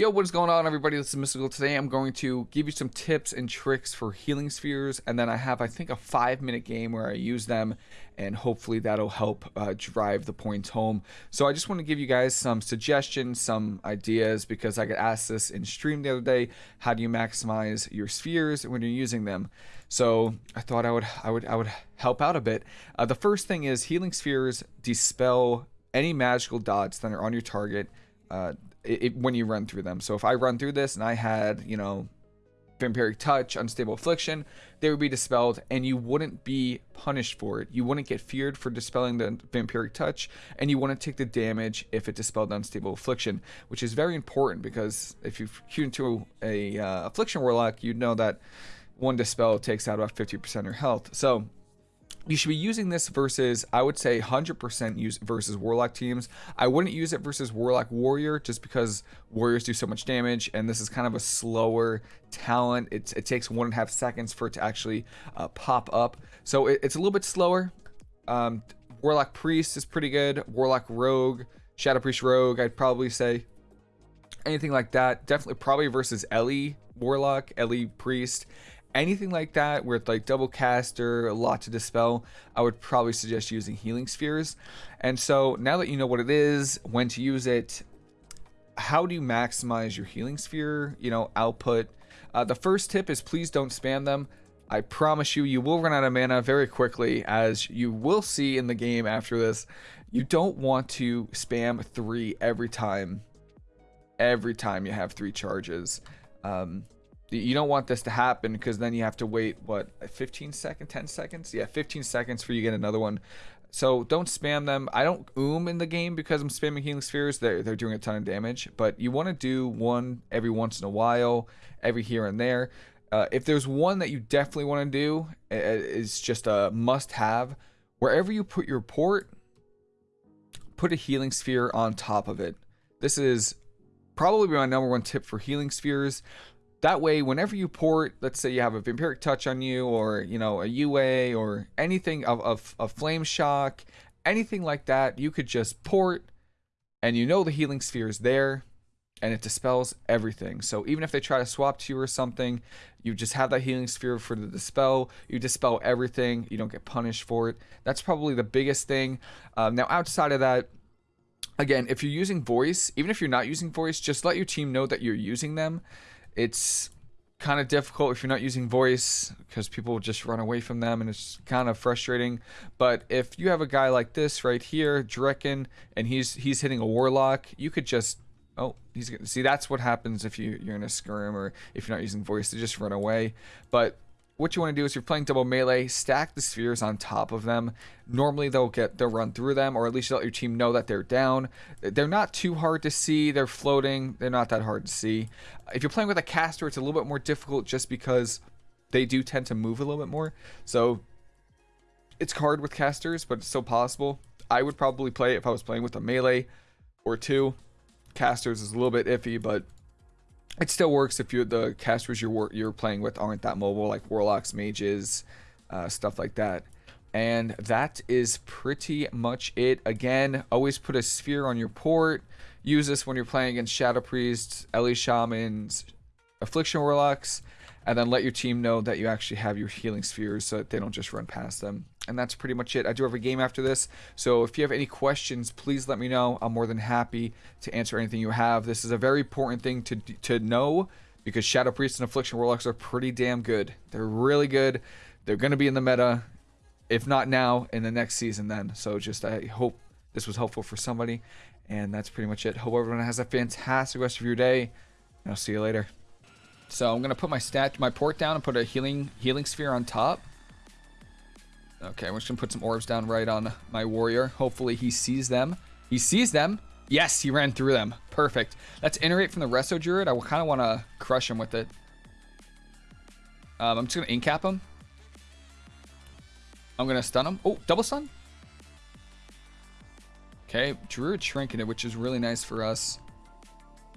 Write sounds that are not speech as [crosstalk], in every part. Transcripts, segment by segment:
Yo, what is going on, everybody? This is Mystical. Today, I'm going to give you some tips and tricks for healing spheres, and then I have, I think, a five-minute game where I use them, and hopefully that'll help uh, drive the points home. So I just want to give you guys some suggestions, some ideas, because I got asked this in stream the other day. How do you maximize your spheres when you're using them? So I thought I would, I would, I would help out a bit. Uh, the first thing is healing spheres dispel any magical dots that are on your target. Uh, it, it, when you run through them. So if I run through this and I had, you know, vampiric touch, unstable affliction, they would be dispelled and you wouldn't be punished for it. You wouldn't get feared for dispelling the vampiric touch and you wouldn't take the damage if it dispelled unstable affliction, which is very important because if you queue into a uh, affliction warlock, you'd know that one dispel takes out about 50% of your health. So you should be using this versus I would say 100% use versus warlock teams. I wouldn't use it versus warlock warrior just because warriors do so much damage and this is kind of a slower talent. It's, it takes one and a half seconds for it to actually uh, pop up. So it, it's a little bit slower. Um, warlock priest is pretty good. Warlock rogue, shadow priest rogue, I'd probably say anything like that. Definitely probably versus Ellie warlock, Ellie priest anything like that it's like double caster, a lot to dispel, I would probably suggest using healing spheres. And so now that you know what it is, when to use it, how do you maximize your healing sphere, you know, output? Uh, the first tip is please don't spam them. I promise you, you will run out of mana very quickly, as you will see in the game after this. You don't want to spam three every time, every time you have three charges. Um, you don't want this to happen because then you have to wait what 15 seconds 10 seconds? Yeah 15 seconds for you get another one. So don't spam them. I don't oom in the game because i'm spamming healing spheres. They're, they're doing a ton of damage but you want to do one every once in a while every here and there. Uh, if there's one that you definitely want to do it's just a must have wherever you put your port put a healing sphere on top of it. This is probably my number one tip for healing spheres that way, whenever you port, let's say you have a Vampiric Touch on you, or, you know, a UA, or anything of, of Flame Shock, anything like that, you could just port, and you know the Healing Sphere is there, and it dispels everything. So even if they try to swap to you or something, you just have that Healing Sphere for the dispel, you dispel everything, you don't get punished for it. That's probably the biggest thing. Um, now, outside of that, again, if you're using voice, even if you're not using voice, just let your team know that you're using them it's kind of difficult if you're not using voice because people just run away from them and it's kind of frustrating. But if you have a guy like this right here, Drekken, and he's he's hitting a warlock, you could just oh he's see that's what happens if you you're in a skirm or if you're not using voice to just run away. But what you want to do is you're playing double melee, stack the spheres on top of them. Normally they'll get they'll run through them, or at least let your team know that they're down. They're not too hard to see. They're floating. They're not that hard to see. If you're playing with a caster, it's a little bit more difficult just because they do tend to move a little bit more. So it's hard with casters, but it's still possible. I would probably play if I was playing with a melee or two. Casters is a little bit iffy, but it still works if you the casters you're you're playing with aren't that mobile, like warlocks, mages, uh, stuff like that. And that is pretty much it. Again, always put a sphere on your port. Use this when you're playing against Shadow Priests, Ellie Shamans, Affliction Warlocks, and then let your team know that you actually have your healing spheres so that they don't just run past them and that's pretty much it. I do have a game after this, so if you have any questions, please let me know. I'm more than happy to answer anything you have. This is a very important thing to to know because Shadow Priests and Affliction Warlocks are pretty damn good. They're really good. They're going to be in the meta, if not now, in the next season then. So just I hope this was helpful for somebody, and that's pretty much it. Hope everyone has a fantastic rest of your day, and I'll see you later. So I'm going to put my stat, my port down and put a healing healing sphere on top. Okay, we're just gonna put some orbs down right on my warrior. Hopefully he sees them. He sees them. Yes, he ran through them. Perfect. Let's iterate from the Resto Druid. I kind of want to crush him with it. Um, I'm just gonna incap him. I'm gonna stun him. Oh, double stun. Okay, Druid Trinketed, which is really nice for us.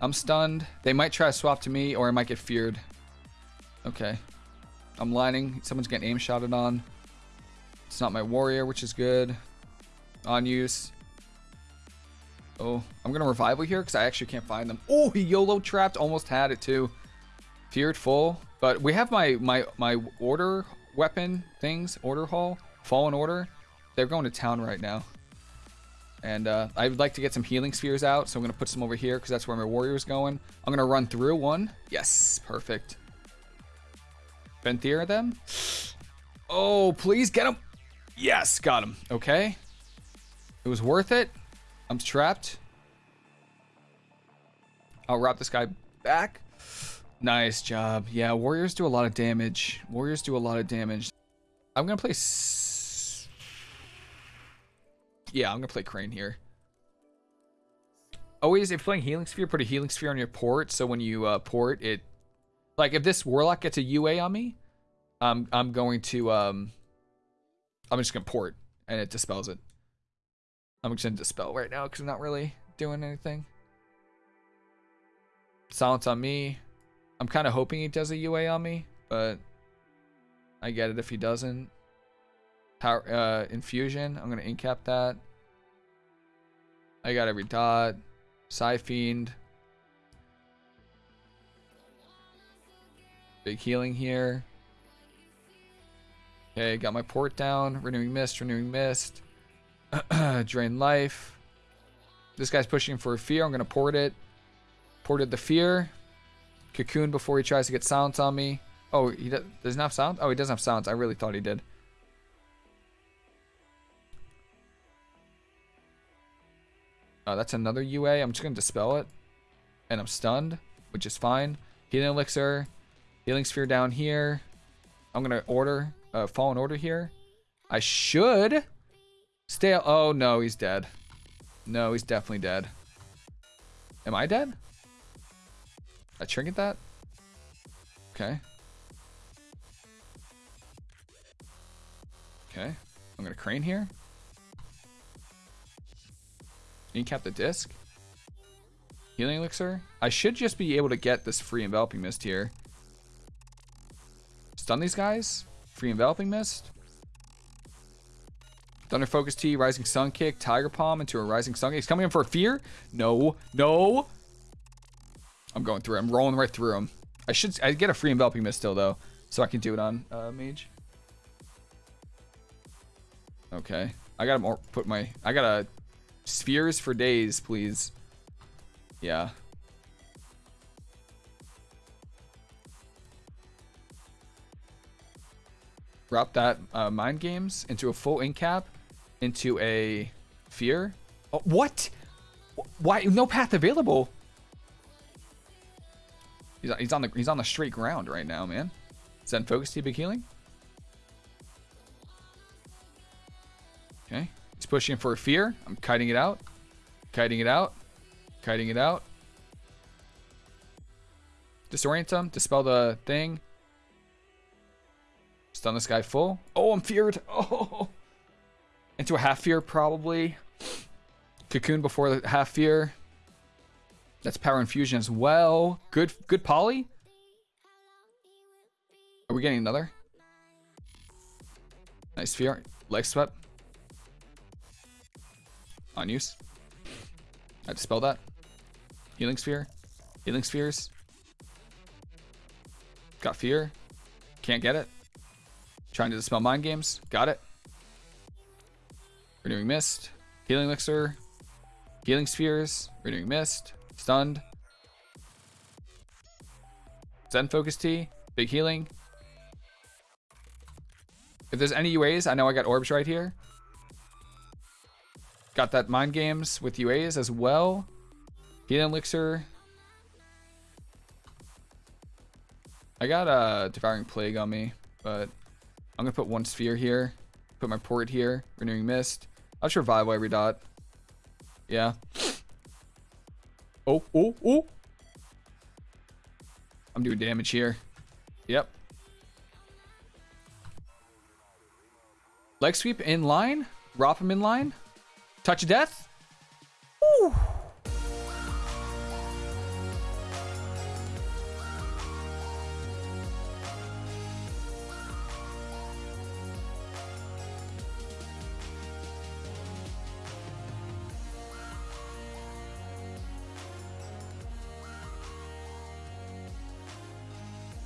I'm stunned. They might try to swap to me, or I might get feared. Okay. I'm lining. Someone's getting aim shotted on. It's not my warrior, which is good. On use. Oh, I'm gonna revival here because I actually can't find them. Oh, he YOLO trapped. Almost had it too. Feared full. But we have my my my order weapon things. Order hall. Fallen order. They're going to town right now. And uh, I would like to get some healing spheres out, so I'm going to put some over here because that's where my warrior is going. I'm going to run through one. Yes, perfect. Venthyr them. Oh, please get him. Yes, got him. Okay. It was worth it. I'm trapped. I'll wrap this guy back. Nice job. Yeah, warriors do a lot of damage. Warriors do a lot of damage. I'm going to play... Yeah, I'm going to play Crane here. Always, if playing Healing Sphere, put a Healing Sphere on your port. So when you uh, port, it... Like, if this Warlock gets a UA on me, I'm, I'm going to... Um, I'm just going to port, and it dispels it. I'm just to dispel right now because I'm not really doing anything. Silence on me. I'm kind of hoping he does a UA on me, but I get it if he doesn't. Power uh, infusion. I'm gonna incap that. I got every dot. Psyfiend. Big healing here. Okay, got my port down. Renewing mist. Renewing mist. [clears throat] Drain life. This guy's pushing for a fear. I'm gonna port it. Ported the fear. Cocoon before he tries to get silence on me. Oh, he does, doesn't have sound? Oh, he doesn't have silence. I really thought he did. Oh, that's another UA. I'm just going to dispel it. And I'm stunned, which is fine. Healing Elixir. Healing Sphere down here. I'm going to order, uh, Fallen Order here. I should stay. Oh, no, he's dead. No, he's definitely dead. Am I dead? I trinket that? Okay. Okay. I'm gonna crane here. Incap the disc. Healing elixir. I should just be able to get this free enveloping mist here. Stun these guys. Free enveloping mist. Thunder Focus Tea, Rising Sun Kick, Tiger Palm into a Rising Sun Kick. He's coming in for a fear. No, no. I'm going through. I'm rolling right through him. I should. I get a free enveloping mist still though, so I can do it on uh, mage. Okay, I gotta more put my. I gotta spheres for days, please. Yeah. Drop that uh, mind games into a full incap, into a fear. Oh, what? Why? No path available. He's, he's on the he's on the straight ground right now, man. Zen focus Tea big healing. Okay. He's pushing for a fear. I'm kiting it out. Kiting it out. Kiting it out. Disorient him. Dispel the thing. Stun this guy full. Oh, I'm feared. [laughs] Oh. Into a half fear, probably. Cocoon before the half fear. That's power infusion as well. Good, good poly. Are we getting another? Nice fear. Leg swept. On use. I dispel that. Healing sphere. Healing spheres. Got fear. Can't get it. Trying to dispel mind games. Got it. Renewing mist. Healing elixir. Healing spheres. Renewing mist. Stunned. Zen Focus Tea. Big healing. If there's any UAs, I know I got orbs right here. Got that mind games with UAs as well. Healing elixir. I got a devouring plague on me, but I'm gonna put one sphere here. Put my port here. Renewing mist. I'll survival every dot. Yeah. Oh, oh, oh. I'm doing damage here. Yep. Leg sweep in line. Drop him in line. Touch of death. Ooh.